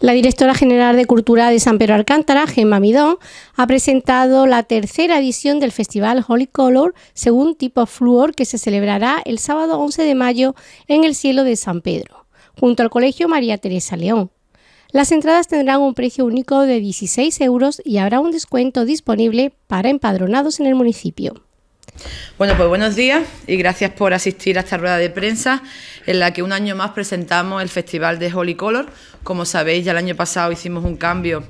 La directora general de Cultura de San Pedro Alcántara, Gemma Midón, ha presentado la tercera edición del Festival Holy Color según tipo Fluor que se celebrará el sábado 11 de mayo en el cielo de San Pedro, junto al Colegio María Teresa León. Las entradas tendrán un precio único de 16 euros y habrá un descuento disponible para empadronados en el municipio. Bueno, pues buenos días y gracias por asistir a esta rueda de prensa en la que un año más presentamos el Festival de Holy Color. Como sabéis, ya el año pasado hicimos un cambio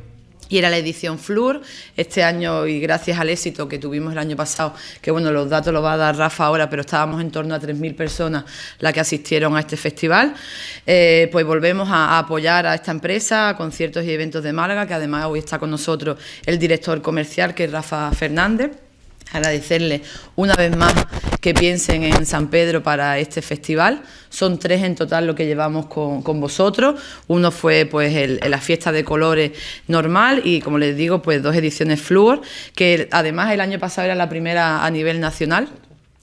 y era la edición Flur. Este año, y gracias al éxito que tuvimos el año pasado, que bueno, los datos los va a dar Rafa ahora, pero estábamos en torno a 3.000 personas las que asistieron a este festival, eh, pues volvemos a, a, apoyar a esta empresa, a conciertos y eventos de Málaga, que además hoy está con nosotros el director comercial, que es Rafa Fernández agradecerle una vez más que piensen en San Pedro para este festival. Son tres en total lo que llevamos con, con vosotros. Uno fue pues el, la fiesta de colores normal y como les digo pues dos ediciones Fluor, que además el año pasado era la primera a nivel nacional.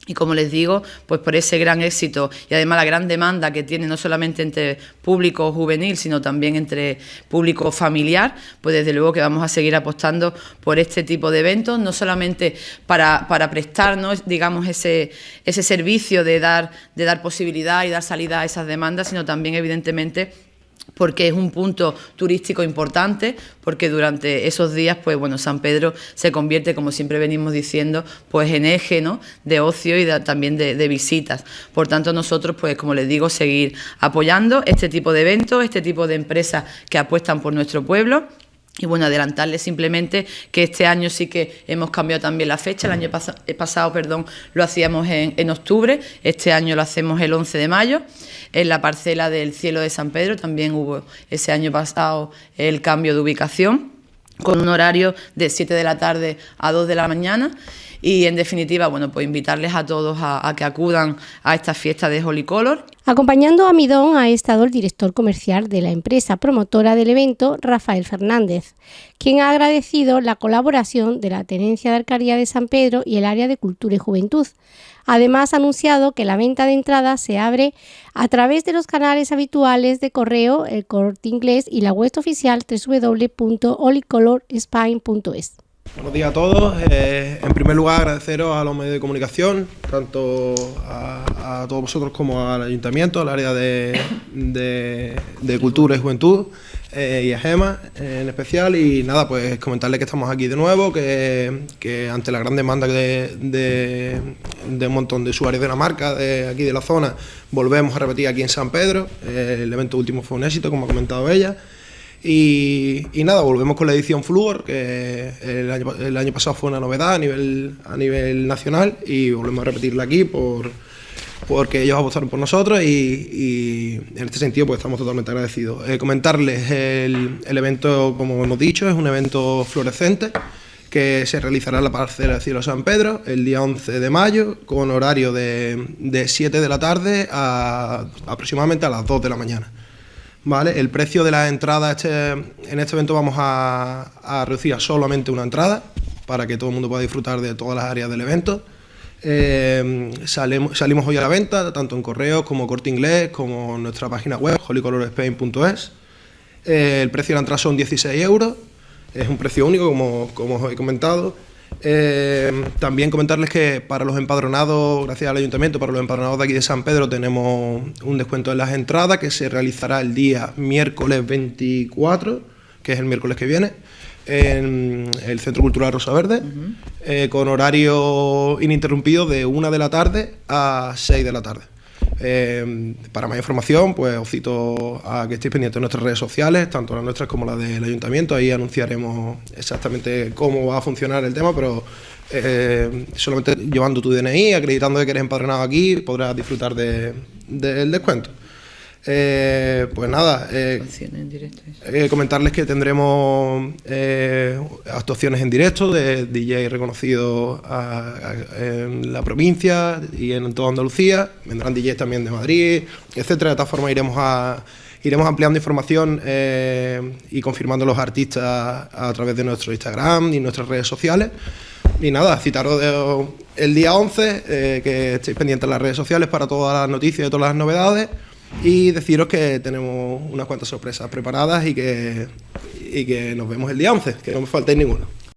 Y como les digo, pues por ese gran éxito y además la gran demanda que tiene no solamente entre público juvenil, sino también entre público familiar, pues desde luego que vamos a seguir apostando por este tipo de eventos, no solamente para, para prestarnos, digamos, ese, ese servicio de dar, de dar posibilidad y dar salida a esas demandas, sino también, evidentemente, porque es un punto turístico importante, porque durante esos días, pues bueno, San Pedro se convierte, como siempre venimos diciendo, pues en eje ¿no? de ocio y también de, de, visitas. Por tanto, nosotros, pues como les digo, seguir apoyando este tipo de eventos, este tipo de empresas que apuestan por nuestro pueblo y bueno, adelantarles simplemente que este año sí que hemos cambiado también la fecha. El año pas pasado perdón, lo hacíamos en, en, octubre, este año lo hacemos el 11 de mayo. En la parcela del cielo de San Pedro también hubo ese año pasado el cambio de ubicación, con un horario de 7 de la tarde a 2 de la mañana. Y en definitiva, bueno, pues invitarles a todos a, que acudan a esta fiesta de Holy Color. Acompañando a Midón ha estado el director comercial de la empresa promotora del evento, Rafael Fernández, quien ha agradecido la colaboración de la Tenencia de Alcaría de San Pedro y el área de Cultura y Juventud. Además, ha anunciado que la venta de entradas se abre a través de los canales habituales de correo, el corte inglés y la web oficial www.holicolorspine.es. Buenos días a todos. Eh, en primer lugar, agradeceros a los medios de comunicación, tanto a, todos vosotros como al ayuntamiento, al área de, de, cultura y juventud, eh, y a Gema eh, en especial. Y nada, pues comentarles que estamos aquí de nuevo, que, ante la gran demanda de, de, de, un montón de usuarios de la marca, de aquí de la zona, volvemos a repetir aquí en San Pedro. El evento último fue un éxito, como ha comentado ella. Y, nada, volvemos con la edición Fluor, que el año, el año, pasado fue una novedad a nivel, a nivel nacional y volvemos a repetirla aquí por, porque ellos apostaron por nosotros y, en este sentido pues estamos totalmente agradecidos. Eh, comentarles el, evento, como hemos dicho, es un evento fluorescente que se realizará en la parcela del Cielo San Pedro el día 11 de mayo con horario de, de 7 de la tarde a aproximadamente a las 2 de la mañana. El precio de la entrada, este, en este evento vamos a, reducir a solamente una entrada para que todo el mundo pueda disfrutar de todas las áreas del evento. Eh, salimos, hoy a la venta, tanto en correos como corte inglés, como en nuestra página web, holycolorspain.es. Eh, el precio de la entrada son 16 euros, es un precio único, como os he comentado. Eh, también comentarles que para los empadronados, gracias al ayuntamiento, para los empadronados de aquí de San Pedro tenemos un descuento en las entradas que se realizará el día miércoles 24, que es el miércoles que viene, en el Centro Cultural Rosa Verde, uh -huh. eh, con horario ininterrumpido de 1 de la tarde a 6 de la tarde. Eh, para más información, pues os cito a que estéis pendientes de nuestras redes sociales, tanto las nuestras como las del ayuntamiento. Ahí anunciaremos exactamente cómo va a funcionar el tema, pero eh, solamente llevando tu DNI, acreditando que eres empadronado aquí, podrás disfrutar del de, de descuento. Eh, pues nada, eh, eh, comentarles que tendremos eh, actuaciones en directo de DJ reconocidos en la provincia y en toda Andalucía. Vendrán DJs también de Madrid, etcétera. De tal forma iremos a iremos ampliando información eh, y confirmando los artistas a, través de nuestro Instagram y nuestras redes sociales. Y nada, citaros el día 11, eh, que estéis pendientes en las redes sociales para todas las noticias y todas las novedades. Y deciros que tenemos unas cuantas sorpresas preparadas y que, y que nos vemos el día 11, que no me faltéis ninguno.